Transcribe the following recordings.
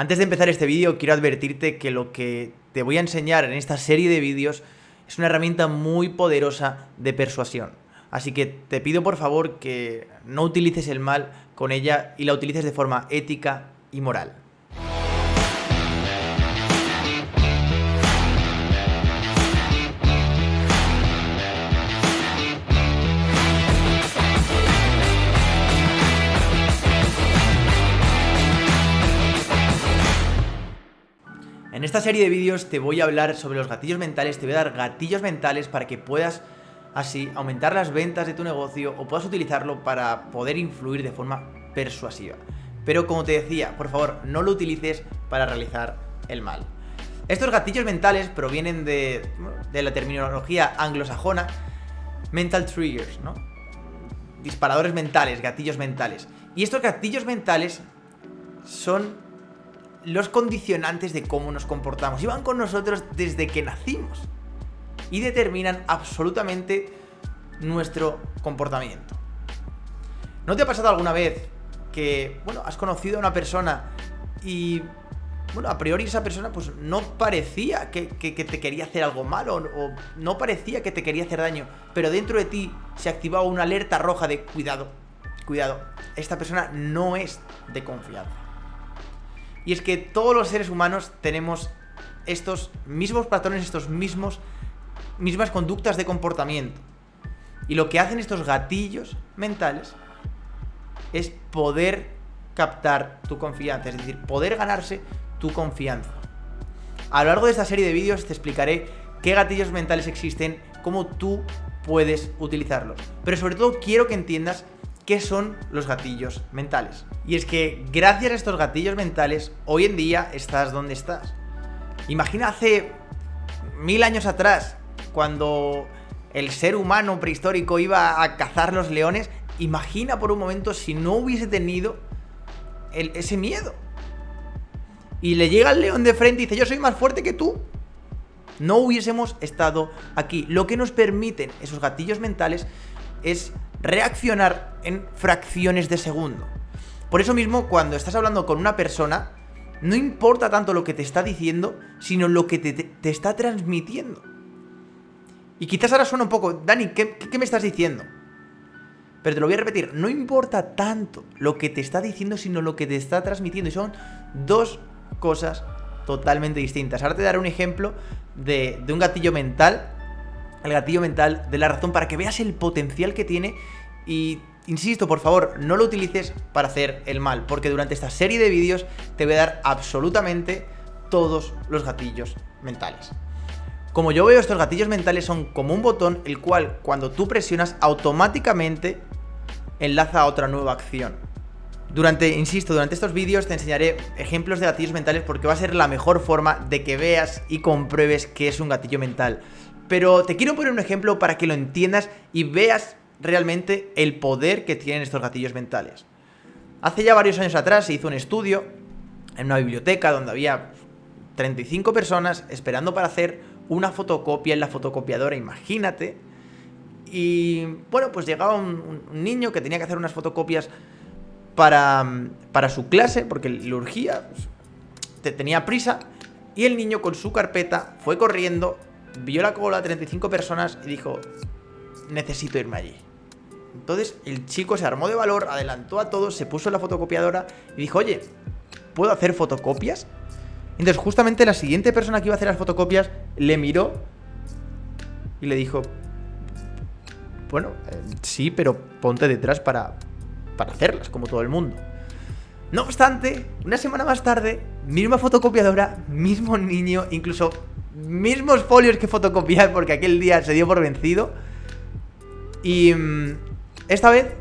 Antes de empezar este vídeo quiero advertirte que lo que te voy a enseñar en esta serie de vídeos es una herramienta muy poderosa de persuasión. Así que te pido por favor que no utilices el mal con ella y la utilices de forma ética y moral. Esta serie de vídeos te voy a hablar sobre los gatillos mentales, te voy a dar gatillos mentales para que puedas así aumentar las ventas de tu negocio o puedas utilizarlo para poder influir de forma persuasiva. Pero como te decía, por favor, no lo utilices para realizar el mal. Estos gatillos mentales provienen de, de la terminología anglosajona mental triggers, ¿no? Disparadores mentales, gatillos mentales. Y estos gatillos mentales son los condicionantes de cómo nos comportamos. Y van con nosotros desde que nacimos. Y determinan absolutamente nuestro comportamiento. ¿No te ha pasado alguna vez que, bueno, has conocido a una persona y, bueno, a priori esa persona pues no parecía que, te quería hacer algo malo o no parecía que te quería hacer daño, pero dentro de ti se activaba una alerta roja de cuidado, cuidado, esta persona no es de confianza. Y es que todos los seres humanos tenemos estos mismos patrones, estos mismos mismas conductas de comportamiento. Y lo que hacen estos gatillos mentales es poder captar tu confianza, es decir, poder ganarse tu confianza. A lo largo de esta serie de vídeos te explicaré qué gatillos mentales existen, cómo tú puedes utilizarlos. Pero sobre todo quiero que entiendas qué son los gatillos mentales. Y es que gracias a estos gatillos mentales, hoy en día estás donde estás. Imagina hace mil años atrás, cuando el ser humano prehistórico iba a cazar los leones, imagina por un momento si no hubiese tenido ese miedo. Y le llega el león de frente y dice, yo soy más fuerte que tú. No hubiésemos estado aquí. Lo que nos permiten esos gatillos mentales es reaccionar en fracciones de segundo. Por eso mismo, cuando estás hablando con una persona, no importa tanto lo que te está diciendo, sino lo que te, está transmitiendo. Y quizás ahora suena un poco, Dani, ¿qué, ¿qué, me estás diciendo? Pero te lo voy a repetir, no importa tanto lo que te está diciendo, sino lo que te está transmitiendo. Y son dos cosas totalmente distintas. Ahora te daré un ejemplo de, de un gatillo mental el gatillo mental de la razón para que veas el potencial que tiene y insisto, por favor, no lo utilices para hacer el mal, porque durante esta serie de vídeos te voy a dar absolutamente todos los gatillos mentales. Como yo veo, estos gatillos mentales son como un botón el cual cuando tú presionas automáticamente enlaza a otra nueva acción. Durante, insisto, durante estos vídeos te enseñaré ejemplos de gatillos mentales porque va a ser la mejor forma de que veas y compruebes que es un gatillo mental. Pero te quiero poner un ejemplo para que lo entiendas y veas realmente el poder que tienen estos gatillos mentales. Hace ya varios años atrás se hizo un estudio en una biblioteca donde había 35 personas esperando para hacer una fotocopia en la fotocopiadora, imagínate. Y bueno, pues llegaba un, niño que tenía que hacer unas fotocopias para, su clase, porque le urgía, tenía prisa, y el niño con su carpeta fue corriendo vio la cola, 35 personas y dijo, necesito irme allí. Entonces el chico se armó de valor, adelantó a todos, se puso en la fotocopiadora y dijo, oye, ¿puedo hacer fotocopias? Entonces justamente la siguiente persona que iba a hacer las fotocopias le miró y le dijo, bueno, eh, sí, pero ponte detrás para, para hacerlas, como todo el mundo. No obstante, una semana más tarde, misma fotocopiadora, mismo niño, incluso mismos folios que fotocopiar porque aquel día se dio por vencido. Y mm, esta vez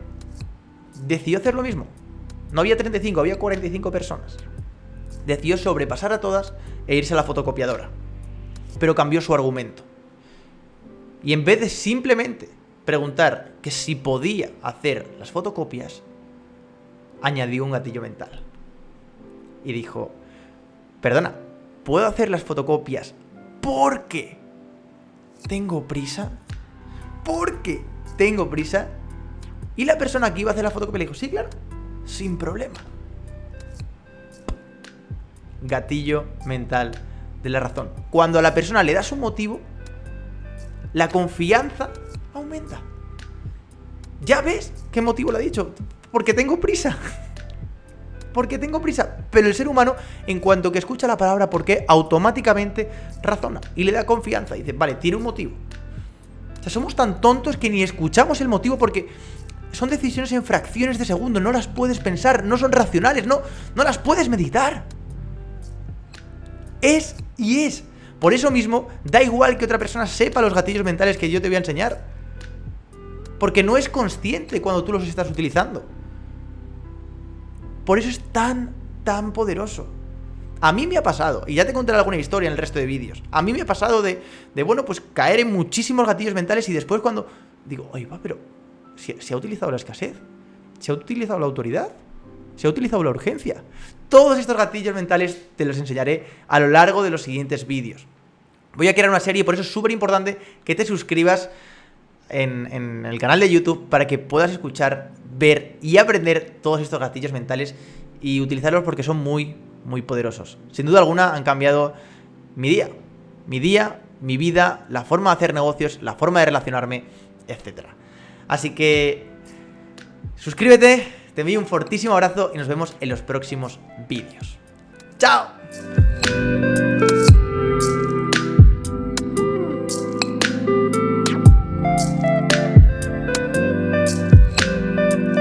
decidió hacer lo mismo. No había 35, había 45 personas. Decidió sobrepasar a todas e irse a la fotocopiadora. Pero cambió su argumento. Y en vez de simplemente preguntar que si podía hacer las fotocopias, añadió un gatillo mental. Y dijo, perdona, ¿puedo hacer las fotocopias porque tengo prisa. Porque tengo prisa. Y la persona que iba a hacer la fotocopia le dijo, sí, claro, sin problema. gatillo mental de la razón. Cuando a la persona le das un motivo, la confianza aumenta. ¿Ya ves qué motivo le ha dicho? Porque tengo prisa. Porque tengo prisa. Pero el ser humano, en cuanto que escucha la palabra porque, automáticamente razona y le da confianza. Dice, vale, tiene un motivo. O sea, somos tan tontos que ni escuchamos el motivo porque son decisiones en fracciones de segundo, no las puedes pensar, no son racionales, no, no las puedes meditar. Es y es. Por eso mismo, da igual que otra persona sepa los gatillos mentales que yo te voy a enseñar. Porque no es consciente cuando tú los estás utilizando. Por eso es tan, tan poderoso. A mí me ha pasado, y ya te contaré alguna historia en el resto de vídeos. A mí me ha pasado de, de, bueno, pues caer en muchísimos gatillos mentales y después cuando digo, oye, va, pero ¿se, ha utilizado la escasez? ¿Se ha utilizado la autoridad? ¿Se ha utilizado la urgencia? Todos estos gatillos mentales te los enseñaré a lo largo de los siguientes vídeos. Voy a crear una serie, por eso es súper importante que te suscribas en, el canal de YouTube para que puedas escuchar, ver y aprender todos estos gatillos mentales y utilizarlos porque son muy, muy poderosos. Sin duda alguna han cambiado mi día, mi día, mi vida, la forma de hacer negocios, la forma de relacionarme, etc. Así que suscríbete, te envío un fortísimo abrazo y nos vemos en los próximos vídeos. ¡Chao!